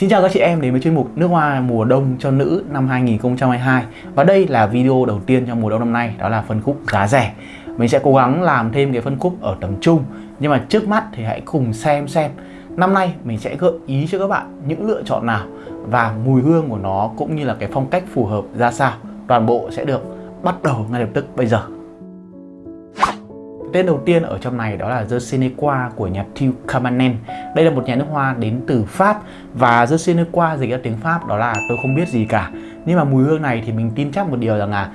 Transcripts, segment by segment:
Xin chào các chị em đến với chuyên mục nước hoa mùa đông cho nữ năm 2022 Và đây là video đầu tiên trong mùa đông năm nay, đó là phân khúc giá rẻ. Mình sẽ cố gắng làm thêm cái phân khúc ở tầm trung. Nhưng mà trước mắt thì hãy cùng xem xem, Năm nay mình sẽ gợi ý cho các bạn những lựa chọn nào Và mùi hương của nó cũng như là cái phong cách phù hợp ra sao. Toàn bộ sẽ được bắt đầu ngay lập tức bây giờ. Tên đầu tiên ở trong này đó là The Seneca của nhà Thieu Cabernet. Đây là một nhà nước hoa đến từ Pháp và The Seneca dịch ra tiếng Pháp đó là tôi không biết gì cả. Nhưng mà mùi hương này thì mình tin chắc một điều rằng là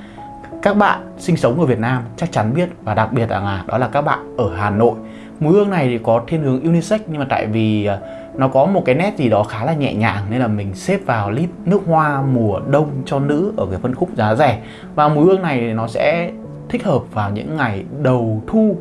các bạn sinh sống ở Việt Nam chắc chắn biết và đặc biệt là đó là các bạn ở Hà Nội. Mùi hương này thì có thiên hướng unisex nhưng mà tại vì à, nó có một cái nét gì đó khá là nhẹ nhàng nên là mình xếp vào list nước hoa mùa đông cho nữ ở cái phân khúc giá rẻ. Và mùi hương này nó sẽ thích hợp vào những ngày đầu thu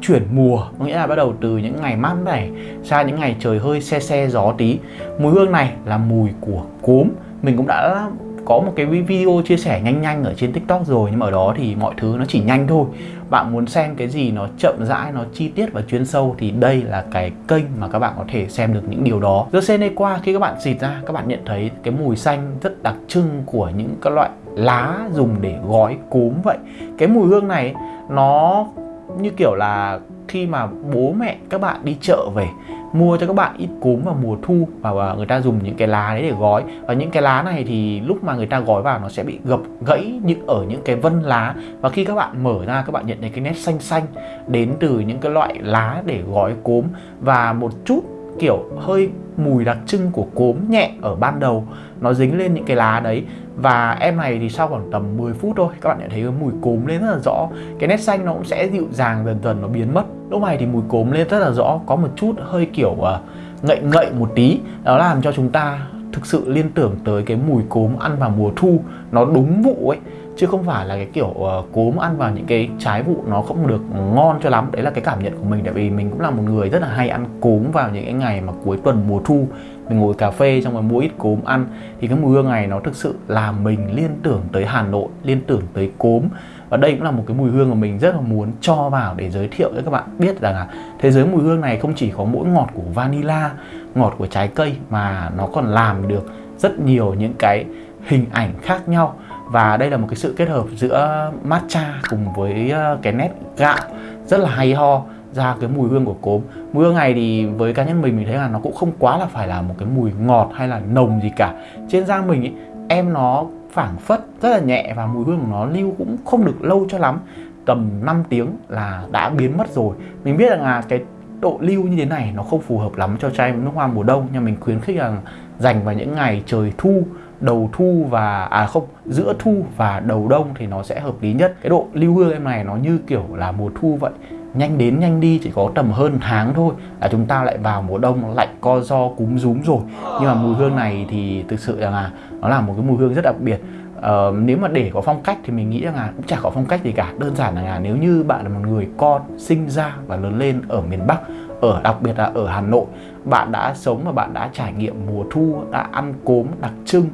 chuyển mùa. Có nghĩa là bắt đầu từ những ngày mát mẻ, sang những ngày trời hơi xe xe gió tí. Mùi hương này là mùi của cốm. Mình cũng đã có một cái video chia sẻ nhanh nhanh ở trên tiktok rồi nhưng mà ở đó thì mọi thứ nó chỉ nhanh thôi. Bạn muốn xem cái gì nó chậm rãi nó chi tiết và chuyên sâu thì đây là cái kênh mà các bạn có thể xem được những điều đó. Giờ qua khi các bạn xịt ra các bạn nhận thấy cái mùi xanh rất đặc trưng của những các loại lá dùng để gói cốm vậy. Cái mùi hương này, nó như kiểu là khi mà bố mẹ các bạn đi chợ về, mua cho các bạn ít cốm vào mùa thu và người ta dùng những cái lá đấy để gói. Và những cái lá này thì lúc mà người ta gói vào nó sẽ bị gập, gãy những ở những cái vân lá. Và khi các bạn mở ra, các bạn nhận thấy cái nét xanh xanh đến từ những cái loại lá để gói cốm. Và một chút kiểu hơi mùi đặc trưng của cốm nhẹ ở ban đầu nó dính lên những cái lá đấy. Và em này thì sau khoảng tầm 10 phút thôi các bạn nhận thấy cái mùi cốm lên rất là rõ. Cái nét xanh nó cũng sẽ dịu dàng dần dần nó biến mất. Lúc này thì mùi cốm lên rất là rõ có một chút hơi kiểu uh, ngậy ngậy một tí. Đó làm cho chúng ta thực sự liên tưởng tới cái mùi cốm ăn vào mùa thu. Nó đúng vụ ấy chứ không phải là cái kiểu uh, cốm ăn vào những cái trái vụ nó không được ngon cho lắm. Đấy là cái cảm nhận của mình tại vì mình cũng là một người rất là hay ăn cốm vào những cái ngày mà cuối tuần mùa thu mình ngồi cà phê xong rồi mua ít cốm ăn. Thì cái mùi hương này nó thực sự làm mình liên tưởng tới Hà Nội, liên tưởng tới cốm. Và đây cũng là một cái mùi hương mà mình rất là muốn cho vào để giới thiệu cho các bạn biết rằng là thế giới mùi hương này không chỉ có mỗi ngọt của vanilla, ngọt của trái cây mà nó còn làm được rất nhiều những cái hình ảnh khác nhau. Và đây là một cái sự kết hợp giữa matcha cùng với ờ, cái nét gạo rất là hay ho ra cái mùi hương của cốm. Mùi hương này thì với cá nhân mình mình thấy là nó cũng không quá là phải là một cái mùi ngọt hay là nồng gì cả. Trên da mình ấy, em nó phảng phất rất là nhẹ và mùi hương của nó lưu cũng không được lâu cho lắm. Tầm 5 tiếng là đã biến mất rồi. Mình biết rằng là cái độ lưu như thế này nó không phù hợp lắm cho chai nước hoa mùa đông nhưng mình khuyến khích là dành vào những ngày trời thu đầu thu và à không giữa thu và đầu đông thì nó sẽ hợp lý nhất. Cái độ lưu hương em này nó như kiểu là mùa thu vậy nhanh đến nhanh đi chỉ có tầm hơn tháng thôi. Là chúng ta lại vào mùa đông lạnh co do cúm rúm rồi. Nhưng mà mùi hương này thì thực sự là nó là một cái mùi hương rất đặc biệt. Uh, nếu mà để có phong cách thì mình nghĩ rằng là cũng chả có phong cách gì cả. Đơn giản là nếu như bạn là một người con sinh ra và lớn lên ở miền Bắc ở đặc biệt là ở Hà Nội bạn đã sống và bạn đã trải nghiệm mùa thu đã ăn cốm đặc trưng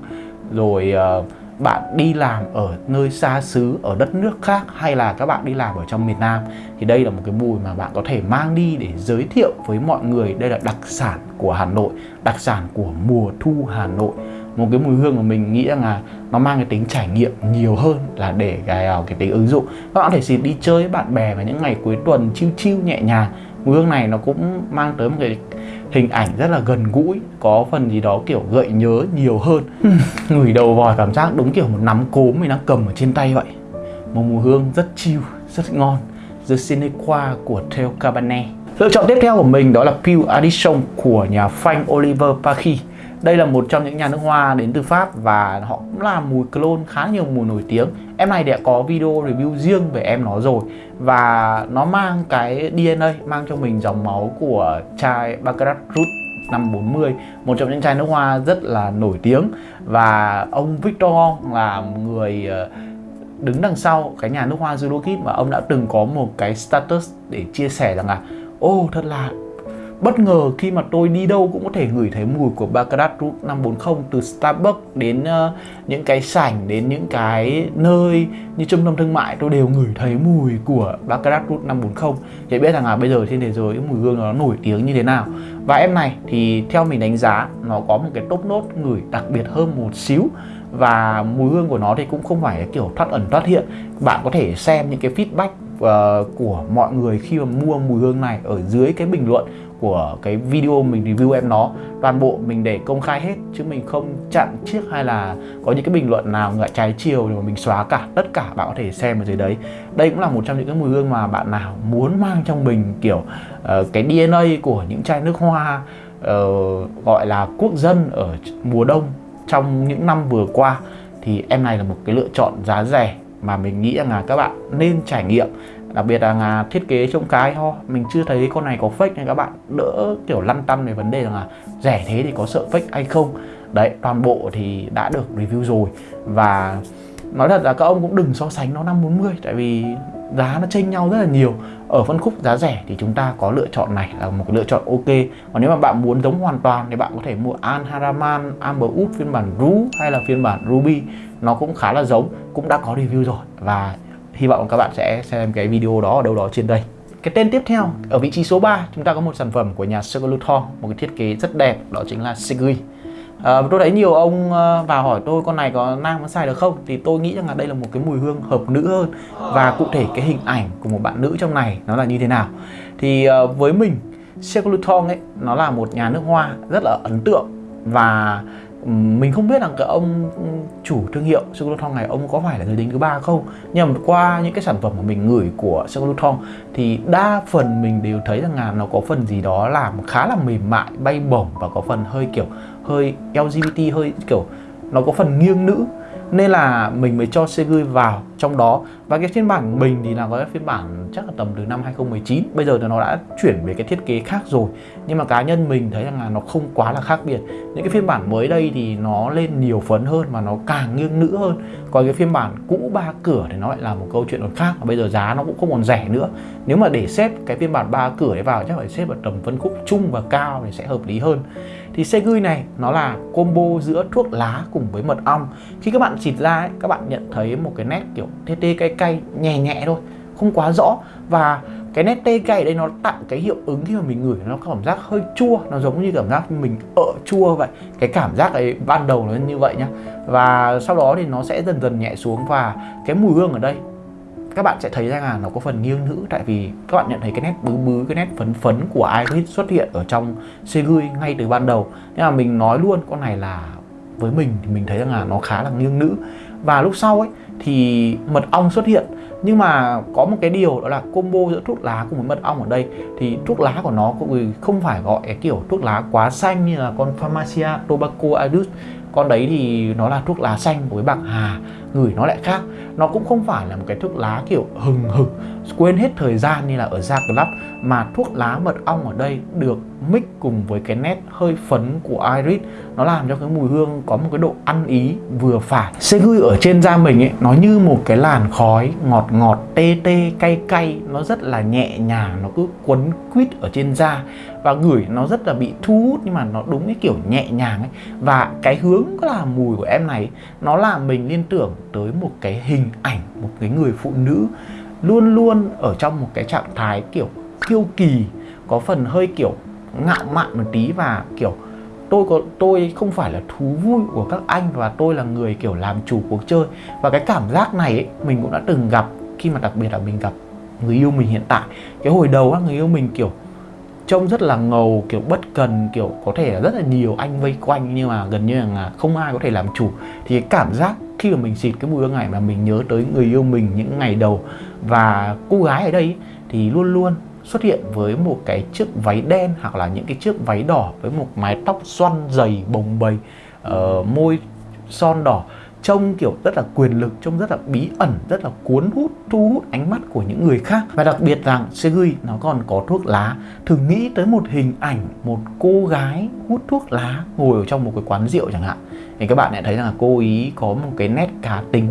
rồi uh, bạn đi làm ở nơi xa xứ, ở đất nước khác hay là các bạn đi làm ở trong miền Nam, thì đây là một cái mùi mà bạn có thể mang đi để giới thiệu với mọi người. Đây là đặc sản của Hà Nội, đặc sản của mùa thu Hà Nội. Một cái mùi hương mà mình nghĩ rằng là nó mang cái tính trải nghiệm nhiều hơn là để cái ờ, cái tính ứng dụng. Các bạn có thể xịt đi chơi với bạn bè vào những ngày cuối tuần chiêu chiêu nhẹ nhàng. Mùi hương này nó cũng mang tới một cái hình ảnh rất là gần gũi có phần gì đó kiểu gợi nhớ nhiều hơn. Ngửi đầu vòi cảm giác đúng kiểu một nắm cốm mình đang cầm ở trên tay vậy. Một mùi hương rất chill rất ngon. The Seneca của Theo Cabernet. Lựa chọn tiếp theo của mình đó là Pure Addition của nhà Frank Oliver Pachy đây là một trong những nhà nước hoa đến từ Pháp và họ cũng là mùi clone khá nhiều mùi nổi tiếng. Em này đã có video review riêng về em nó rồi Và nó mang cái DNA, mang cho mình dòng máu của chai Baccarat Root năm 40 Một trong những chai nước hoa rất là nổi tiếng. Và ông Victor là người ờ, đứng đằng sau cái nhà nước hoa Zulukit mà ông đã từng có một cái status để chia sẻ rằng là Ô oh, thật là bất ngờ khi mà tôi đi đâu cũng có thể ngửi thấy mùi của Baccarat Route 540 từ Starbucks đến uh, những cái sảnh đến những cái nơi như trung tâm thương mại. Tôi đều ngửi thấy mùi của Baccarat Route 540 để biết rằng là bây giờ trên thế giới mùi hương nó nổi tiếng như thế nào. Và em này thì theo mình đánh giá nó có một cái top nốt ngửi đặc biệt hơn một xíu. Và mùi hương của nó thì cũng không phải kiểu thoát ẩn thoát hiện. Bạn có thể xem những cái feedback uh, của mọi người khi mà mua mùi hương này ở dưới cái bình luận của cái video mình review em nó. Toàn bộ mình để công khai hết chứ mình không chặn chiếc hay là có những cái bình luận nào ngại trái chiều để mà mình xóa cả. Tất cả bạn có thể xem ở dưới đấy. Đây cũng là một trong những cái mùi hương mà bạn nào muốn mang trong mình kiểu uh, cái DNA của những chai nước hoa uh, gọi là quốc dân ở mùa đông trong những năm vừa qua thì em này là một cái lựa chọn giá rẻ mà mình nghĩ rằng là các bạn nên trải nghiệm. Đặc biệt là, là thiết kế trông cái ho mình chưa thấy con này có fake nên các bạn đỡ kiểu lăn tăn về vấn đề rằng là rẻ thế thì có sợ fake hay không. Đấy toàn bộ thì đã được review rồi. Và nói thật là các ông cũng đừng so sánh nó 540 tại vì giá nó chênh nhau rất là nhiều. Ở phân khúc giá rẻ thì chúng ta có lựa chọn này là một lựa chọn ok. Còn nếu mà bạn muốn giống hoàn toàn thì bạn có thể mua An Haraman, Amber Wood phiên bản Ru hay là phiên bản Ruby. Nó cũng khá là giống, cũng đã có review rồi. Và hy vọng các bạn sẽ xem cái video đó ở đâu đó trên đây. Cái tên tiếp theo, ở vị trí số 3 chúng ta có một sản phẩm của nhà Sugar một cái thiết kế rất đẹp, đó chính là Segui à, tôi thấy nhiều ông ờ, vào hỏi tôi con này có nam có xài được không thì tôi nghĩ rằng là đây là một cái mùi hương hợp nữ hơn. Và cụ thể cái hình ảnh của một bạn nữ trong này nó là như thế nào. Thì uh, với mình Sugar Luton ấy nó là một nhà nước hoa rất là ấn tượng. Và mình không biết rằng cái ông chủ thương hiệu Singleton này, ông có phải là người lính thứ ba không? Nhưng mà qua những cái sản phẩm mà mình gửi của Singleton thì đa phần mình đều thấy rằng là nó có phần gì đó làm khá là mềm mại, bay bổng và có phần hơi kiểu, hơi LGBT hơi kiểu, nó có phần nghiêng nữ nên là mình mới cho Segui vào trong đó. Và cái phiên bản mình thì là có cái phiên bản chắc là tầm từ năm 2019 bây giờ thì nó đã chuyển về cái thiết kế khác rồi. Nhưng mà cá nhân mình thấy rằng là nó không quá là khác biệt. Những cái phiên bản mới đây thì nó lên nhiều phấn hơn và nó càng nghiêng nữ hơn. Còn cái phiên bản cũ ba cửa thì nó lại là một câu chuyện còn khác. Và bây giờ giá nó cũng không còn rẻ nữa. Nếu mà để xếp cái phiên bản ba cửa ấy vào, chắc phải xếp vào tầm phân khúc trung và cao thì sẽ hợp lý hơn thì Segui này nó là combo giữa thuốc lá cùng với mật ong. Khi các bạn xịt ra ấy, các bạn nhận thấy một cái nét kiểu tê tê cay cay nhẹ nhẹ thôi không quá rõ. Và cái nét tê cay ở đây nó tặng cái hiệu ứng khi mà mình ngửi nó cảm giác hơi chua nó giống như cảm giác mình ợ chua vậy. Cái cảm giác ấy ban đầu nó như vậy nhá. Và sau đó thì nó sẽ dần dần nhẹ xuống và cái mùi hương ở đây các bạn sẽ thấy rằng là nó có phần nghiêng nữ. Tại vì các bạn nhận thấy cái nét bứ bứ, cái nét phấn phấn của Iris xuất hiện ở trong Segui ngay từ ban đầu. Nhưng mà mình nói luôn, con này là với mình thì mình thấy rằng là nó khá là nghiêng nữ. Và lúc sau ấy, thì mật ong xuất hiện. Nhưng mà có một cái điều đó là combo giữa thuốc lá cùng với mật ong ở đây. Thì thuốc lá của nó cũng không phải gọi cái kiểu thuốc lá quá xanh như là con Pharmacia Tobacco Adus con đấy thì nó là thuốc lá xanh với bạc hà ngửi nó lại khác. Nó cũng không phải là một cái thuốc lá kiểu hừng hực, quên hết thời gian như là ở da club mà thuốc lá mật ong ở đây được mix cùng với cái nét hơi phấn của iris. Nó làm cho cái mùi hương có một cái độ ăn ý vừa phải. Segui ở trên da mình ấy, nó như một cái làn khói ngọt ngọt, tê tê, cay cay. Nó rất là nhẹ nhàng, nó cứ quấn quýt ở trên da. Và gửi nó rất là bị thu hút, nhưng mà nó đúng cái kiểu nhẹ nhàng ấy. Và cái hướng là mùi của em này, nó làm mình liên tưởng tới một cái hình ảnh một cái người phụ nữ luôn luôn ở trong một cái trạng thái kiểu kiêu kỳ có phần hơi kiểu ngạo mạn một tí và kiểu tôi có tôi không phải là thú vui của các anh và tôi là người kiểu làm chủ cuộc chơi. Và cái cảm giác này ấy, mình cũng đã từng gặp khi mà đặc biệt là mình gặp người yêu mình hiện tại. Cái hồi đầu á người yêu mình kiểu trông rất là ngầu kiểu bất cần kiểu có thể là rất là nhiều anh vây quanh nhưng mà gần như là không ai có thể làm chủ. Thì cái cảm giác khi mà mình xịt cái mùi hương này mà mình nhớ tới người yêu mình những ngày đầu và cô gái ở đây thì luôn luôn xuất hiện với một cái chiếc váy đen hoặc là những cái chiếc váy đỏ với một mái tóc xoăn dày bồng bềnh uh, môi son đỏ trông kiểu rất là quyền lực trông rất là bí ẩn rất là cuốn hút thu hút ánh mắt của những người khác. Và đặc biệt rằng Segui nó còn có thuốc lá. Thử nghĩ tới một hình ảnh một cô gái hút thuốc lá ngồi ở trong một cái quán rượu chẳng hạn thì các bạn lại thấy rằng là cô ý có một cái nét cá tính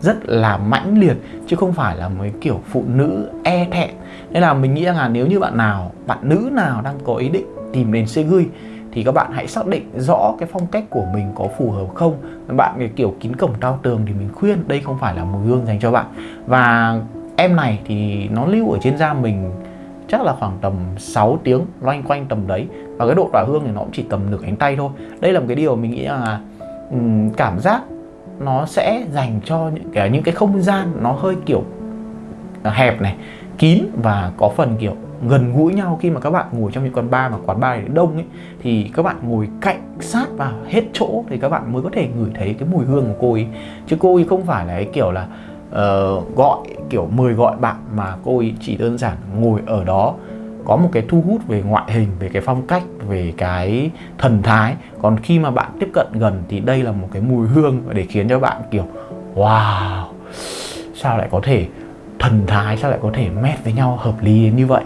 rất là mãnh liệt, chứ không phải là mấy kiểu phụ nữ e thẹn. Nên là mình nghĩ rằng là nếu như bạn nào, bạn nữ nào đang có ý định tìm đến Segui thì các bạn hãy xác định rõ cái phong cách của mình có phù hợp không. Bạn cái kiểu kín cổng cao tường thì mình khuyên đây không phải là mùi hương dành cho bạn. Và em này thì nó lưu ở trên da mình chắc là khoảng tầm 6 tiếng, loanh quanh tầm đấy. Và cái độ tỏa hương thì nó cũng chỉ tầm nửa cánh tay thôi. Đây là một cái điều mình nghĩ là um, cảm giác nó sẽ dành cho những cái những cái không gian nó hơi kiểu à, hẹp này kín và có phần kiểu gần gũi nhau. Khi mà các bạn ngồi trong những quán bar mà quán bar đông ấy thì các bạn ngồi cạnh sát vào hết chỗ thì các bạn mới có thể ngửi thấy cái mùi hương của cô ấy. Chứ cô ấy không phải là cái kiểu là uh, gọi kiểu mời gọi bạn mà cô ấy chỉ đơn giản ngồi ở đó có một cái thu hút về ngoại hình, về cái phong cách, về cái thần thái. Còn khi mà bạn tiếp cận gần thì đây là một cái mùi hương để khiến cho bạn kiểu, wow, sao lại có thể thần thái, sao lại có thể mét với nhau hợp lý đến như vậy?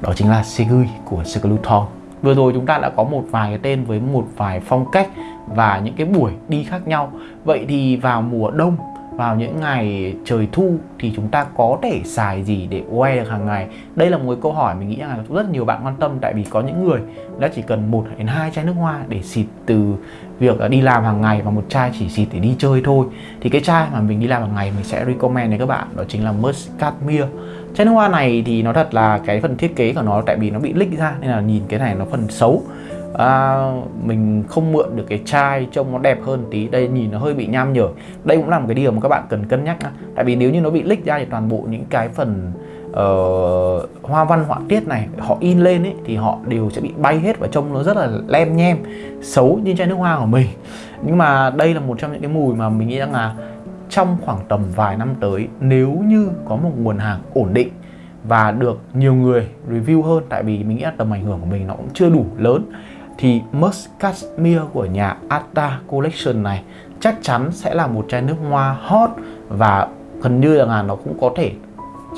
Đó chính là Segui của Skeleton vừa rồi chúng ta đã có một vài cái tên với một vài phong cách và những cái buổi đi khác nhau. Vậy thì vào mùa đông vào những ngày trời thu thì chúng ta có thể xài gì để OE được hàng ngày? Đây là một câu hỏi mình nghĩ là rất nhiều bạn quan tâm, tại vì có những người đã chỉ cần một đến hai chai nước hoa để xịt từ việc đi làm hàng ngày và một chai chỉ xịt để đi chơi thôi. Thì cái chai mà mình đi làm hàng ngày mình sẽ recommend đến các bạn, đó chính là Muscatmere chai nước hoa này thì nó thật là cái phần thiết kế của nó, tại vì nó bị lích ra nên là nhìn cái này nó phần xấu à, mình không mượn được cái chai trông nó đẹp hơn tí. Đây nhìn nó hơi bị nham nhở. Đây cũng là một cái điều mà các bạn cần cân nhắc tại vì nếu như nó bị lích ra thì toàn bộ những cái phần uh, hoa văn họa tiết này họ in lên ấy thì họ đều sẽ bị bay hết và trông nó rất là lem nhem xấu như chai nước hoa của mình. Nhưng mà đây là một trong những cái mùi mà mình nghĩ rằng là trong khoảng tầm vài năm tới nếu như có một nguồn hàng ổn định và được nhiều người review hơn tại vì mình nghĩ là tầm ảnh hưởng của mình nó cũng chưa đủ lớn thì Musk Cashmere của nhà Atta Collection này chắc chắn sẽ là một chai nước hoa hot và gần như là nó cũng có thể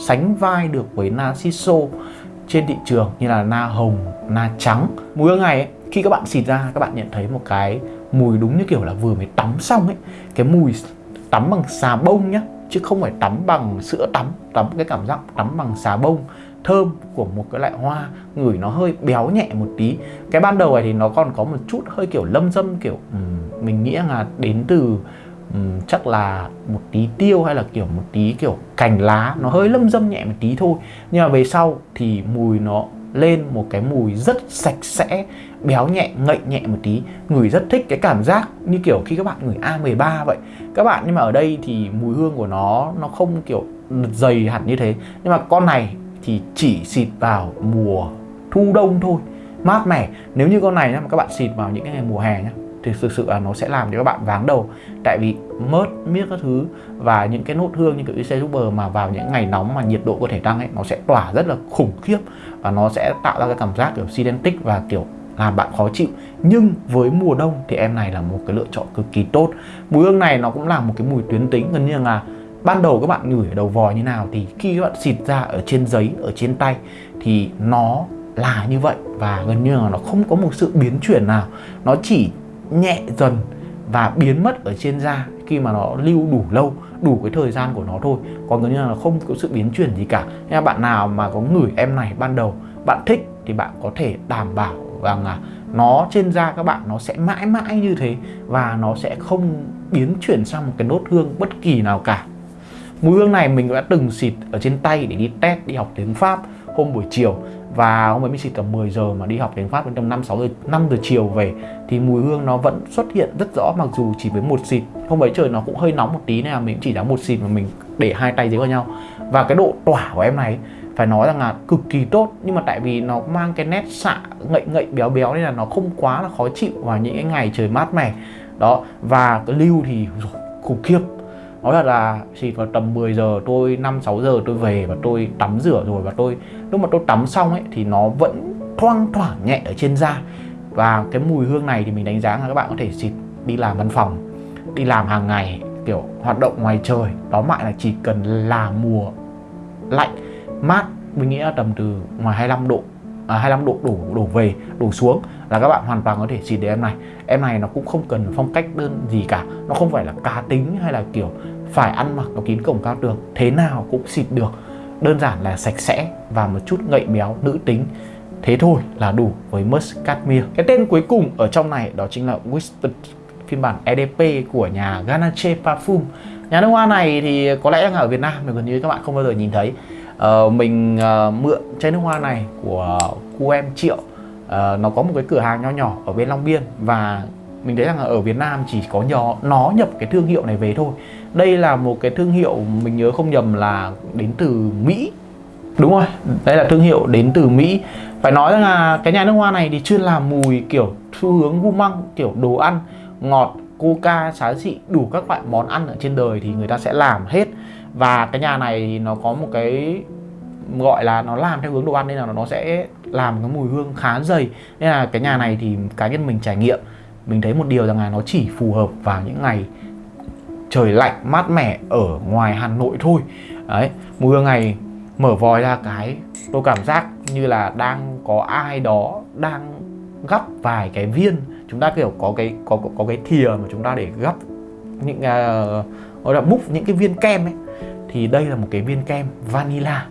sánh vai được với Narciso trên thị trường như là na hồng, na trắng. Mùi hương này ấy, khi các bạn xịt ra các bạn nhận thấy một cái mùi đúng như kiểu là vừa mới tắm xong ấy. Cái mùi tắm bằng xà bông nhá chứ không phải tắm bằng sữa tắm, tắm cái cảm giác tắm bằng xà bông thơm của một cái loại hoa ngửi nó hơi béo nhẹ một tí. Cái ban đầu này thì nó còn có một chút hơi kiểu lâm dâm kiểu um, mình nghĩ là đến từ um, chắc là một tí tiêu hay là kiểu một tí kiểu cành lá. Nó hơi lâm dâm nhẹ một tí thôi. Nhưng mà về sau thì mùi nó lên một cái mùi rất sạch sẽ béo nhẹ ngậy nhẹ một tí. Người rất thích cái cảm giác như kiểu khi các bạn ngửi A13 vậy. Các bạn nhưng mà ở đây thì mùi hương của nó nó không kiểu dày hẳn như thế. Nhưng mà con này thì chỉ xịt vào mùa thu đông thôi. Mát mẻ. Nếu như con này mà các bạn xịt vào những cái ngày mùa hè nhá, thì thực sự là nó sẽ làm cho các bạn váng đầu. Tại vì mớt, miết các thứ và những cái nốt hương như kiểu IC Super mà vào những ngày nóng mà nhiệt độ có thể tăng ấy, nó sẽ tỏa rất là khủng khiếp và nó sẽ tạo ra cái cảm giác kiểu sidentic và kiểu làm bạn khó chịu. Nhưng với mùa đông thì em này là một cái lựa chọn cực kỳ tốt. Mùi hương này nó cũng là một cái mùi tuyến tính, gần như là ban đầu các bạn ngửi ở đầu vòi như nào thì khi các bạn xịt ra ở trên giấy, ở trên tay thì nó là như vậy và gần như là nó không có một sự biến chuyển nào. Nó chỉ nhẹ dần và biến mất ở trên da khi mà nó lưu đủ lâu, đủ cái thời gian của nó thôi. Còn gần như là nó không có sự biến chuyển gì cả. Nên bạn nào mà có ngửi em này ban đầu, bạn thích thì bạn có thể đảm bảo rằng là nó trên da các bạn nó sẽ mãi mãi như thế và nó sẽ không biến chuyển sang một cái nốt hương bất kỳ nào cả. Mùi hương này mình đã từng xịt ở trên tay để đi test, đi học tiếng Pháp hôm buổi chiều và hôm ấy mình xịt tầm 10 giờ mà đi học tiếng Pháp đến tầm 5 6 giờ 5 giờ chiều về, thì mùi hương nó vẫn xuất hiện rất rõ, mặc dù chỉ với một xịt. Hôm ấy trời nó cũng hơi nóng một tí nên là mình chỉ đã một xịt mà mình để hai tay dưới vào nhau. Và cái độ tỏa của em này, phải nói rằng là cực kỳ tốt, nhưng mà tại vì nó mang cái nét xạ, ngậy ngậy, béo béo nên là nó không quá là khó chịu vào những cái ngày trời mát mẻ. Đó, và cái lưu thì khủng khiếp nói thật là chỉ vào tầm 10 giờ tôi 5 6 giờ tôi về và tôi tắm rửa rồi và tôi, lúc mà tôi tắm xong ấy, thì nó vẫn thoang thoảng nhẹ ở trên da. Và cái mùi hương này thì mình đánh giá là các bạn có thể xịt đi làm văn phòng, đi làm hàng ngày, kiểu hoạt động ngoài trời. Đó lại là chỉ cần là mùa lạnh, mát mình nghĩ là tầm từ ngoài 25 độ à, 25 độ đổ đổ về đổ xuống là các bạn hoàn toàn có thể xịt được em này. Em này nó cũng không cần phong cách đơn gì cả nó không phải là cá tính hay là kiểu phải ăn mặc nó kín cổng cao tường thế nào cũng xịt được. Đơn giản là sạch sẽ và một chút ngậy béo nữ tính. Thế thôi là đủ với Musk Cashmere cái tên cuối cùng ở trong này đó chính là Whispered phiên bản EDP của nhà Ganache Parfum. Nhà nước hoa này thì có lẽ là ở Việt Nam mà gần như các bạn không bao giờ nhìn thấy uh, mình uh, mượn chai nước hoa này của cu em Triệu. Uh, nó có một cái cửa hàng nho nhỏ ở bên Long Biên và mình thấy rằng là ở Việt Nam chỉ có nhỏ nó nhập cái thương hiệu này về thôi. Đây là một cái thương hiệu mình nhớ không nhầm là đến từ Mỹ. Đúng rồi đây là thương hiệu đến từ Mỹ. Phải nói rằng là cái nhà nước hoa này thì chuyên làm mùi kiểu xu hướng gu măng kiểu đồ ăn ngọt coca xá xị đủ các loại món ăn ở trên đời thì người ta sẽ làm hết và cái nhà này thì nó có một cái gọi là nó làm theo hướng đồ ăn nên là nó sẽ làm cái mùi hương khá dày. Nên là cái nhà này thì cá nhân mình trải nghiệm mình thấy một điều rằng là nó chỉ phù hợp vào những ngày trời lạnh mát mẻ ở ngoài Hà Nội thôi. Đấy mùi hương này mở vòi ra cái tôi cảm giác như là đang có ai đó đang gắp vài cái viên. Chúng ta kiểu có cái có có, có cái thìa mà chúng ta để gắp những uh, gọi là múc những cái viên kem ấy thì đây là một cái viên kem vanilla.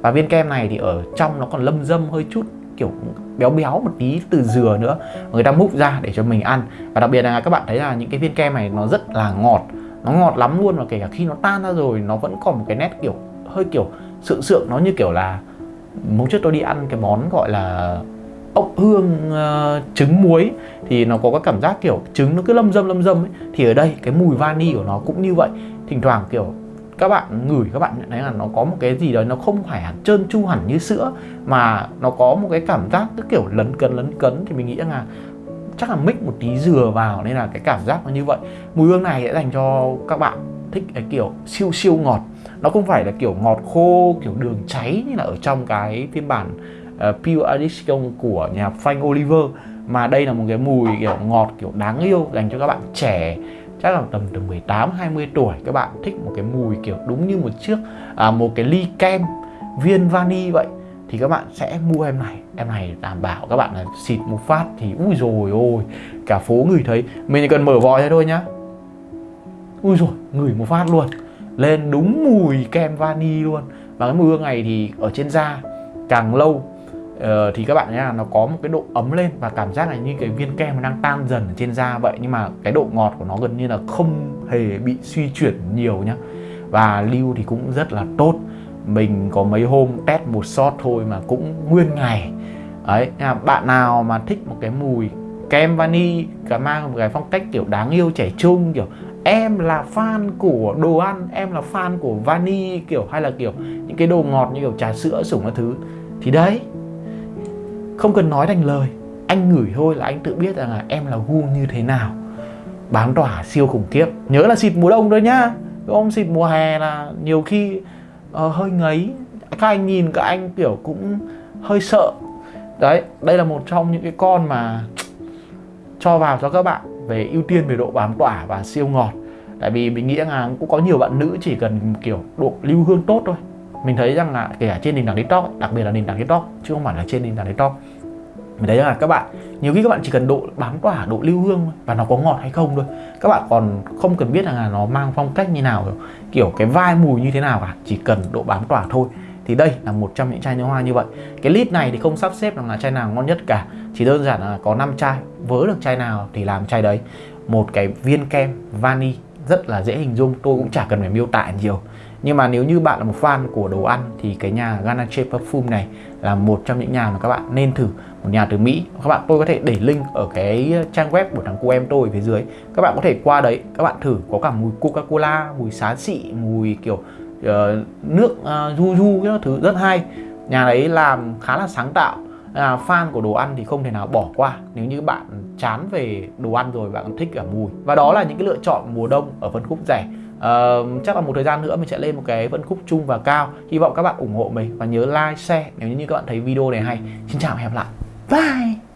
Và viên kem này thì ở trong nó còn lâm dâm hơi chút kiểu béo béo một tí từ dừa nữa. Người ta múc ra để cho mình ăn. Và đặc biệt là các bạn thấy là những cái viên kem này nó rất là ngọt. Nó ngọt lắm luôn và kể cả khi nó tan ra rồi nó vẫn còn một cái nét kiểu hơi kiểu sự sượng. Nó như kiểu là hôm trước tôi đi ăn cái món gọi là ốc hương uh, trứng muối. Thì nó có cái cảm giác kiểu trứng nó cứ lâm dâm lâm dâm ấy. Thì ở đây cái mùi vani của nó cũng như vậy. Thỉnh thoảng kiểu các bạn ngửi các bạn nhận thấy là nó có một cái gì đó nó không phải hẳn trơn tru hẳn như sữa mà nó có một cái cảm giác cứ kiểu lấn cấn lấn cấn. Thì mình nghĩ là chắc là mix một tí dừa vào nên là cái cảm giác nó như vậy. Mùi hương này sẽ dành cho các bạn thích cái kiểu siêu siêu ngọt. Nó không phải là kiểu ngọt khô kiểu đường cháy như là ở trong cái phiên bản uh, Pure Addiction của nhà Frank Oliver mà đây là một cái mùi kiểu ngọt kiểu đáng yêu dành cho các bạn trẻ chắc là tầm từ 18 20 tuổi các bạn thích một cái mùi kiểu đúng như một chiếc à, một cái ly kem viên vani vậy thì các bạn sẽ mua em này. Em này đảm bảo các bạn là xịt một phát thì ui rồi ôi cả phố người thấy. Mình chỉ cần mở vòi ra thôi nhá. Ui rồi ngửi một phát luôn. Lên đúng mùi kem vani luôn. Và cái mùi hương này thì ở trên da càng lâu uh, thì các bạn nhá nó có một cái độ ấm lên và cảm giác là như cái viên kem nó đang tan dần ở trên da vậy. Nhưng mà cái độ ngọt của nó gần như là không hề bị suy chuyển nhiều nhá. Và lưu thì cũng rất là tốt. Mình có mấy hôm test một shot thôi mà cũng nguyên ngày. Ấy là bạn nào mà thích một cái mùi kem vani cả mang một cái phong cách kiểu đáng yêu trẻ trung kiểu em là fan của đồ ăn em là fan của vani kiểu hay là kiểu những cái đồ ngọt như kiểu trà sữa sủng các thứ thì đấy không cần nói thành lời. Anh ngửi thôi là anh tự biết rằng là em là gu như thế nào. Bám tỏa siêu khủng khiếp. Nhớ là xịt mùa đông thôi nhá. Không xịt mùa hè là nhiều khi uh, hơi ngấy. Các anh nhìn các anh kiểu cũng hơi sợ. Đấy đây là một trong những cái con mà cho vào cho các bạn về ưu tiên về độ bám tỏa và siêu ngọt. Tại vì mình nghĩ là cũng có nhiều bạn nữ chỉ cần kiểu độ lưu hương tốt thôi mình thấy rằng là kể cả trên nền tảng tiktok đặc biệt là nền tảng tiktok chứ không phải là trên nền tảng tiktok mình thấy là các bạn, nhiều khi các bạn chỉ cần độ, bám tỏa, độ lưu hương và nó có ngọt hay không thôi. Các bạn còn không cần biết là nó mang phong cách như nào, kiểu cái vai mùi như thế nào cả. Chỉ cần độ bám tỏa thôi. Thì đây là một trong những chai nước hoa như vậy. Cái list này thì không sắp xếp là chai nào ngon nhất cả. Chỉ đơn giản là có 5 chai. Vớ được chai nào thì làm chai đấy. Một cái viên kem vani rất là dễ hình dung. Tôi cũng chả cần phải miêu tả nhiều nhưng mà nếu như bạn là một fan của đồ ăn thì cái nhà Ganache Perfume này là một trong những nhà mà các bạn nên thử. Một nhà từ Mỹ. Các bạn tôi có thể để link ở cái trang web của thằng cô em tôi phía dưới. Các bạn có thể qua đấy các bạn thử. Có cả mùi Coca-Cola mùi xá xị mùi kiểu uh, nước ờ, uh, du du các thứ rất hay. Nhà đấy làm khá là sáng tạo. À, fan của đồ ăn thì không thể nào bỏ qua. Nếu như bạn chán về đồ ăn rồi bạn thích cả mùi. Và đó là những cái lựa chọn mùa đông ở phân khúc rẻ uh, chắc là một thời gian nữa mình sẽ lên một cái phân khúc chung và cao. Hy vọng các bạn ủng hộ mình và nhớ like share nếu như các bạn thấy video này hay. Xin chào và hẹn gặp lại. Bye!